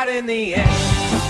out in the end.